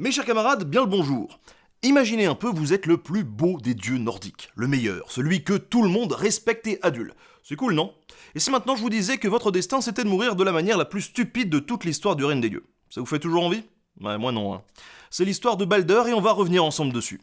Mes chers camarades, bien le bonjour. Imaginez un peu, vous êtes le plus beau des dieux nordiques, le meilleur, celui que tout le monde respecte et adule. C'est cool, non? Et si maintenant je vous disais que votre destin c'était de mourir de la manière la plus stupide de toute l'histoire du règne des dieux Ça vous fait toujours envie? Ouais, moi non. Hein. C'est l'histoire de Balder et on va revenir ensemble dessus.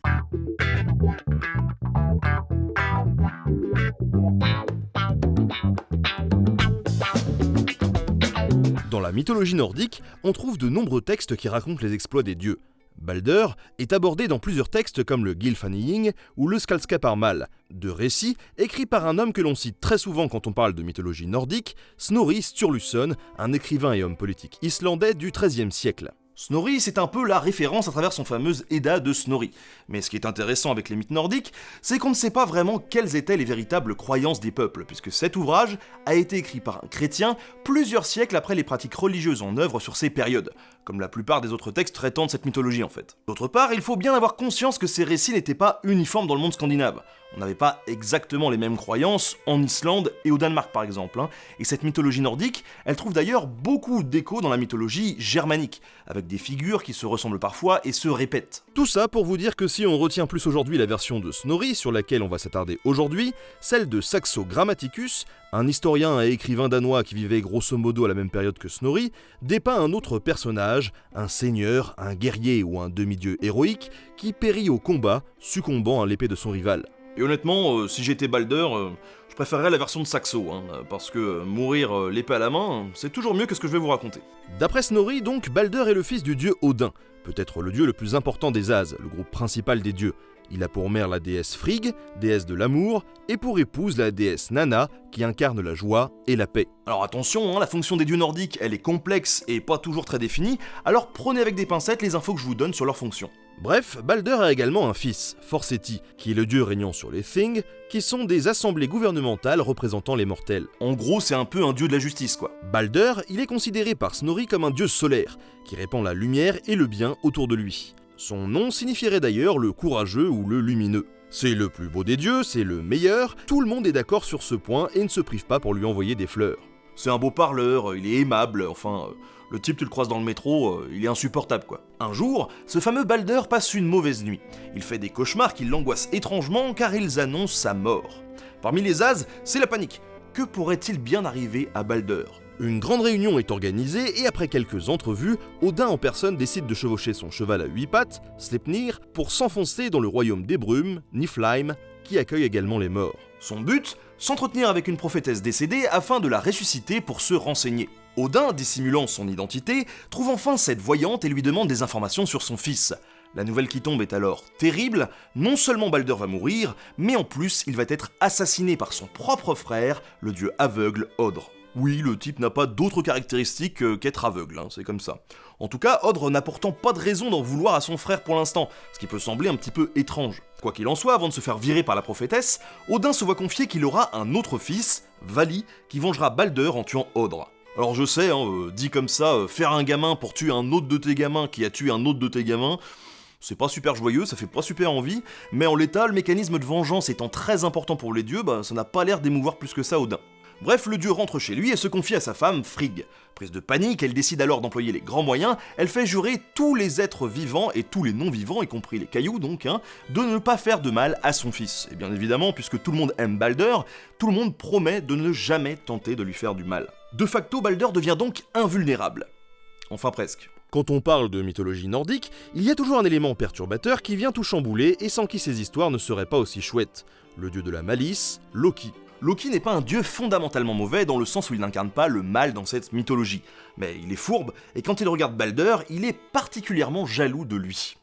Mythologie nordique, on trouve de nombreux textes qui racontent les exploits des dieux. Balder est abordé dans plusieurs textes comme le Gylfaginning ou le Skalskaparmal, deux récits écrits par un homme que l'on cite très souvent quand on parle de mythologie nordique, Snorri Sturluson, un écrivain et homme politique islandais du XIIIe siècle. Snorri, c'est un peu la référence à travers son fameuse Edda de Snorri. Mais ce qui est intéressant avec les mythes nordiques, c'est qu'on ne sait pas vraiment quelles étaient les véritables croyances des peuples, puisque cet ouvrage a été écrit par un chrétien plusieurs siècles après les pratiques religieuses en œuvre sur ces périodes, comme la plupart des autres textes traitant de cette mythologie en fait. D'autre part, il faut bien avoir conscience que ces récits n'étaient pas uniformes dans le monde scandinave. On n'avait pas exactement les mêmes croyances en Islande et au Danemark par exemple, hein. et cette mythologie nordique, elle trouve d'ailleurs beaucoup d'écho dans la mythologie germanique, avec des figures qui se ressemblent parfois et se répètent. Tout ça pour vous dire que si on retient plus aujourd'hui la version de Snorri, sur laquelle on va s'attarder aujourd'hui, celle de Saxo Grammaticus, un historien et écrivain danois qui vivait grosso modo à la même période que Snorri, dépeint un autre personnage, un seigneur, un guerrier ou un demi-dieu héroïque, qui périt au combat, succombant à l'épée de son rival. Et honnêtement, euh, si j'étais Balder, euh, je préférerais la version de Saxo, hein, parce que euh, mourir l'épée à la main, c'est toujours mieux que ce que je vais vous raconter. D'après Snorri, donc, Balder est le fils du dieu Odin, peut-être le dieu le plus important des As, le groupe principal des dieux. Il a pour mère la déesse Frigg, déesse de l'amour, et pour épouse la déesse Nana, qui incarne la joie et la paix. Alors attention, hein, la fonction des dieux nordiques, elle est complexe et pas toujours très définie, alors prenez avec des pincettes les infos que je vous donne sur leur fonction. Bref, Balder a également un fils, Forseti, qui est le dieu régnant sur les Thing, qui sont des assemblées gouvernementales représentant les mortels. En gros, c'est un peu un dieu de la justice, quoi. Balder, il est considéré par Snorri comme un dieu solaire, qui répand la lumière et le bien autour de lui. Son nom signifierait d'ailleurs le courageux ou le lumineux. C'est le plus beau des dieux, c'est le meilleur, tout le monde est d'accord sur ce point et ne se prive pas pour lui envoyer des fleurs. C'est un beau parleur, il est aimable, enfin, euh, le type tu le croises dans le métro, euh, il est insupportable quoi. Un jour, ce fameux Balder passe une mauvaise nuit. Il fait des cauchemars qui l'angoissent étrangement car ils annoncent sa mort. Parmi les As, c'est la panique. Que pourrait-il bien arriver à Balder? Une grande réunion est organisée et après quelques entrevues, Odin en personne décide de chevaucher son cheval à huit pattes, Sleipnir, pour s'enfoncer dans le royaume des brumes, Niflheim, qui accueille également les morts. Son but? S'entretenir avec une prophétesse décédée afin de la ressusciter pour se renseigner. Odin, dissimulant son identité, trouve enfin cette voyante et lui demande des informations sur son fils. La nouvelle qui tombe est alors terrible, non seulement Balder va mourir, mais en plus il va être assassiné par son propre frère, le dieu aveugle Odre. Oui, le type n'a pas d'autres caractéristiques qu'être aveugle, hein, c'est comme ça. En tout cas, Odre n'a pourtant pas de raison d'en vouloir à son frère pour l'instant, ce qui peut sembler un petit peu étrange. Quoi qu'il en soit, avant de se faire virer par la prophétesse, Odin se voit confier qu'il aura un autre fils, Vali, qui vengera Balder en tuant Odre. Alors je sais, hein, euh, dit comme ça, euh, faire un gamin pour tuer un autre de tes gamins qui a tué un autre de tes gamins, c'est pas super joyeux, ça fait pas super envie, mais en l'état, le mécanisme de vengeance étant très important pour les dieux, bah, ça n'a pas l'air d'émouvoir plus que ça Odin. Bref, le dieu rentre chez lui et se confie à sa femme, Frigg. Prise de panique, elle décide alors d'employer les grands moyens, elle fait jurer tous les êtres vivants et tous les non-vivants, y compris les cailloux donc, hein, de ne pas faire de mal à son fils. Et bien évidemment, puisque tout le monde aime Balder, tout le monde promet de ne jamais tenter de lui faire du mal. De facto, Balder devient donc invulnérable. Enfin presque. Quand on parle de mythologie nordique, il y a toujours un élément perturbateur qui vient tout chambouler et sans qui ces histoires ne seraient pas aussi chouettes. Le dieu de la malice, Loki. Loki n'est pas un dieu fondamentalement mauvais dans le sens où il n'incarne pas le mal dans cette mythologie, mais il est fourbe, et quand il regarde Balder, il est particulièrement jaloux de lui.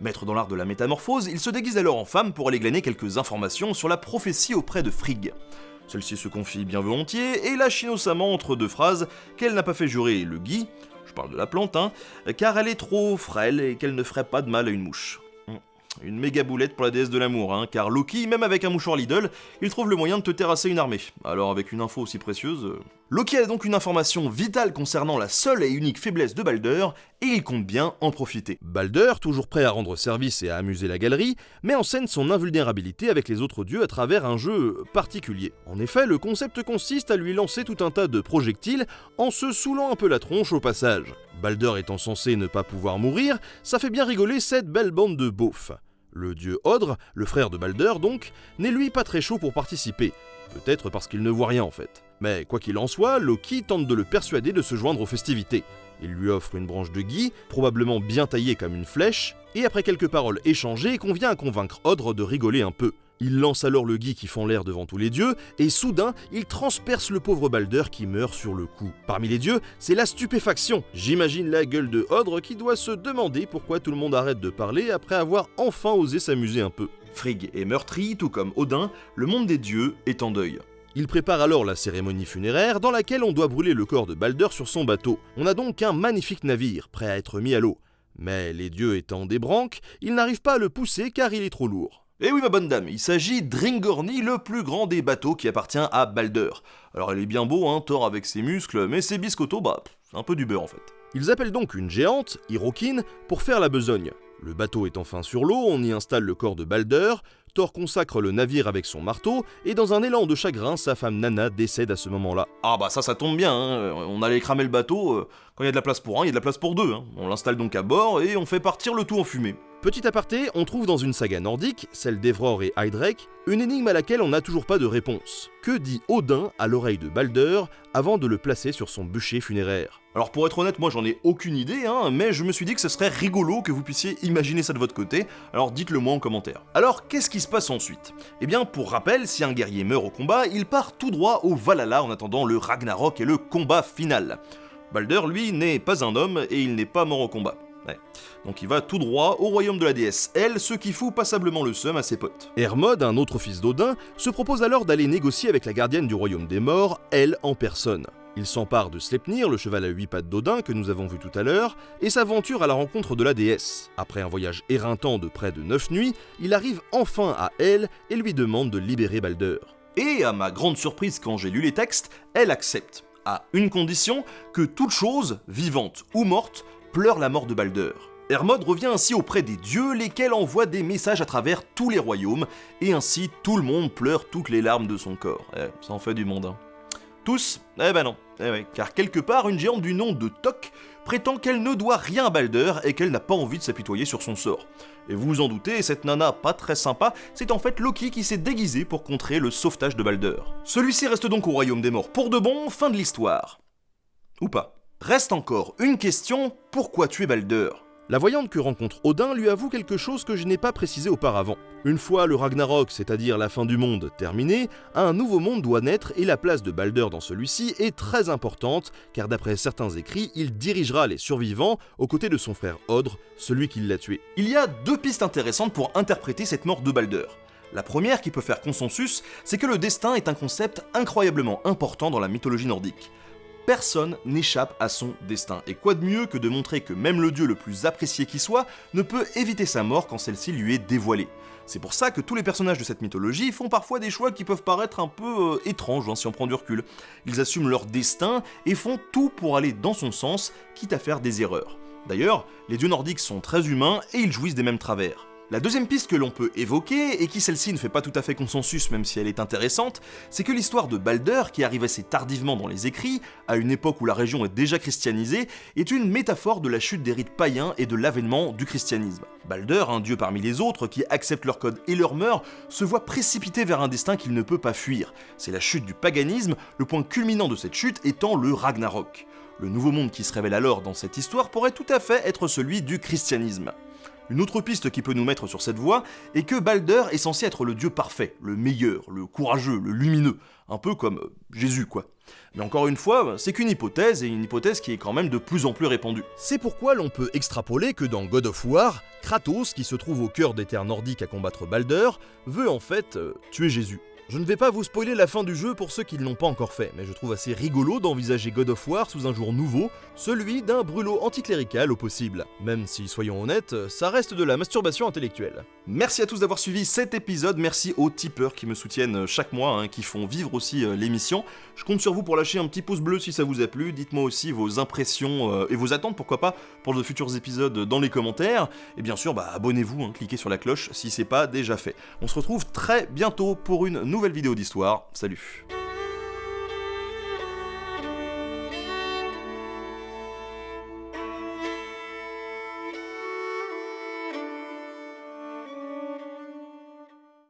Maître dans l'art de la métamorphose, il se déguise alors en femme pour aller glaner quelques informations sur la prophétie auprès de Frigg. Celle-ci se confie bien volontiers et lâche innocemment entre deux phrases qu'elle n'a pas fait jurer le gui, je parle de la plante, hein, car elle est trop frêle et qu'elle ne ferait pas de mal à une mouche. Une méga boulette pour la déesse de l'amour, hein, car Loki, même avec un mouchoir Lidl, il trouve le moyen de te terrasser une armée. Alors avec une info aussi précieuse... Euh, Loki a donc une information vitale concernant la seule et unique faiblesse de Balder, et il compte bien en profiter. Balder, toujours prêt à rendre service et à amuser la galerie, met en scène son invulnérabilité avec les autres dieux à travers un jeu particulier. En effet, le concept consiste à lui lancer tout un tas de projectiles en se saoulant un peu la tronche au passage. Balder étant censé ne pas pouvoir mourir, ça fait bien rigoler cette belle bande de beaufs. Le dieu Odre, le frère de Balder donc, n'est lui pas très chaud pour participer, peut-être parce qu'il ne voit rien en fait. Mais quoi qu'il en soit, Loki tente de le persuader de se joindre aux festivités. Il lui offre une branche de gui, probablement bien taillée comme une flèche, et après quelques paroles échangées, convient à convaincre Odre de rigoler un peu. Il lance alors le gui qui fend l'air devant tous les dieux, et soudain, il transperce le pauvre Balder qui meurt sur le coup. Parmi les dieux, c'est la stupéfaction. J'imagine la gueule de Odre qui doit se demander pourquoi tout le monde arrête de parler après avoir enfin osé s'amuser un peu. Frigg est meurtri, tout comme Odin, le monde des dieux est en deuil. Il prépare alors la cérémonie funéraire dans laquelle on doit brûler le corps de Balder sur son bateau. On a donc un magnifique navire, prêt à être mis à l'eau. Mais les dieux étant des branques, ils n'arrivent pas à le pousser car il est trop lourd. Et eh oui ma bonne dame, il s'agit d'Ringorni, le plus grand des bateaux qui appartient à Balder. Alors il est bien beau, hein, Thor avec ses muscles, mais ses biscottos, bah, c'est un peu du beurre en fait. Ils appellent donc une géante, Hirokin, pour faire la besogne. Le bateau est enfin sur l'eau, on y installe le corps de Balder, Thor consacre le navire avec son marteau, et dans un élan de chagrin, sa femme Nana décède à ce moment-là. Ah bah ça, ça tombe bien, hein. on allait cramer le bateau, euh, quand il y a de la place pour un, il y a de la place pour deux. Hein. On l'installe donc à bord et on fait partir le tout en fumée. Petit aparté, on trouve dans une saga nordique, celle d'Evror et Heidrek, une énigme à laquelle on n'a toujours pas de réponse. Que dit Odin à l'oreille de Balder avant de le placer sur son bûcher funéraire? Alors pour être honnête, moi j'en ai aucune idée, hein, mais je me suis dit que ce serait rigolo que vous puissiez imaginer ça de votre côté, alors dites-le moi en commentaire. Alors qu'est-ce qui se passe ensuite? Eh bien pour rappel, si un guerrier meurt au combat, il part tout droit au Valhalla en attendant le Ragnarok et le combat final. Balder, lui, n'est pas un homme et il n'est pas mort au combat. Donc il va tout droit au royaume de la déesse Elle, ce qui fout passablement le seum à ses potes. Hermod, un autre fils d'Odin, se propose alors d'aller négocier avec la gardienne du royaume des morts, elle en personne. Il s'empare de Sleipnir, le cheval à huit pattes d'Odin que nous avons vu tout à l'heure, et s'aventure à la rencontre de la déesse. Après un voyage éreintant de près de neuf nuits, il arrive enfin à elle et lui demande de libérer Balder. Et à ma grande surprise quand j'ai lu les textes, elle accepte, à une condition que toute chose, vivante ou morte, pleure la mort de Balder. Hermod revient ainsi auprès des dieux, lesquels envoient des messages à travers tous les royaumes, et ainsi tout le monde pleure toutes les larmes de son corps. Eh, ça en fait du monde, hein. Tous Eh ben non, eh car quelque part, une géante du nom de Tok prétend qu'elle ne doit rien à Balder et qu'elle n'a pas envie de s'apitoyer sur son sort. Et vous vous en doutez, cette nana pas très sympa, c'est en fait Loki qui s'est déguisé pour contrer le sauvetage de Balder. Celui-ci reste donc au royaume des morts pour de bon, fin de l'histoire. Ou pas. Reste encore une question, pourquoi tuer Balder la voyante que rencontre Odin lui avoue quelque chose que je n'ai pas précisé auparavant. Une fois le Ragnarok, c'est-à-dire la fin du monde, terminé, un nouveau monde doit naître et la place de Balder dans celui-ci est très importante, car d'après certains écrits, il dirigera les survivants aux côtés de son frère Odre, celui qui l'a tué. Il y a deux pistes intéressantes pour interpréter cette mort de Balder. La première, qui peut faire consensus, c'est que le destin est un concept incroyablement important dans la mythologie nordique. Personne n'échappe à son destin, et quoi de mieux que de montrer que même le dieu le plus apprécié qui soit ne peut éviter sa mort quand celle-ci lui est dévoilée. C'est pour ça que tous les personnages de cette mythologie font parfois des choix qui peuvent paraître un peu euh, étranges hein, si on prend du recul. Ils assument leur destin et font tout pour aller dans son sens, quitte à faire des erreurs. D'ailleurs, les dieux nordiques sont très humains et ils jouissent des mêmes travers. La deuxième piste que l'on peut évoquer, et qui celle-ci ne fait pas tout à fait consensus même si elle est intéressante, c'est que l'histoire de Balder, qui arrive assez tardivement dans les écrits, à une époque où la région est déjà christianisée, est une métaphore de la chute des rites païens et de l'avènement du christianisme. Balder, un dieu parmi les autres qui accepte leur code et leur mœurs, se voit précipité vers un destin qu'il ne peut pas fuir. C'est la chute du paganisme, le point culminant de cette chute étant le Ragnarok. Le nouveau monde qui se révèle alors dans cette histoire pourrait tout à fait être celui du christianisme. Une autre piste qui peut nous mettre sur cette voie est que Balder est censé être le dieu parfait, le meilleur, le courageux, le lumineux, un peu comme euh, Jésus quoi. Mais encore une fois, c'est qu'une hypothèse, et une hypothèse qui est quand même de plus en plus répandue. C'est pourquoi l'on peut extrapoler que dans God of War, Kratos, qui se trouve au cœur des terres nordiques à combattre Balder, veut en fait euh, tuer Jésus. Je ne vais pas vous spoiler la fin du jeu pour ceux qui ne l'ont pas encore fait, mais je trouve assez rigolo d'envisager God of War sous un jour nouveau, celui d'un brûlot anticlérical au possible. Même si, soyons honnêtes, ça reste de la masturbation intellectuelle. Merci à tous d'avoir suivi cet épisode, merci aux tipeurs qui me soutiennent chaque mois, hein, qui font vivre aussi euh, l'émission. Je compte sur vous pour lâcher un petit pouce bleu si ça vous a plu, dites-moi aussi vos impressions euh, et vos attentes, pourquoi pas, pour de futurs épisodes dans les commentaires. Et bien sûr, bah, abonnez-vous, hein, cliquez sur la cloche si c'est pas déjà fait. On se retrouve très bientôt pour une nouvelle vidéo d'histoire. Salut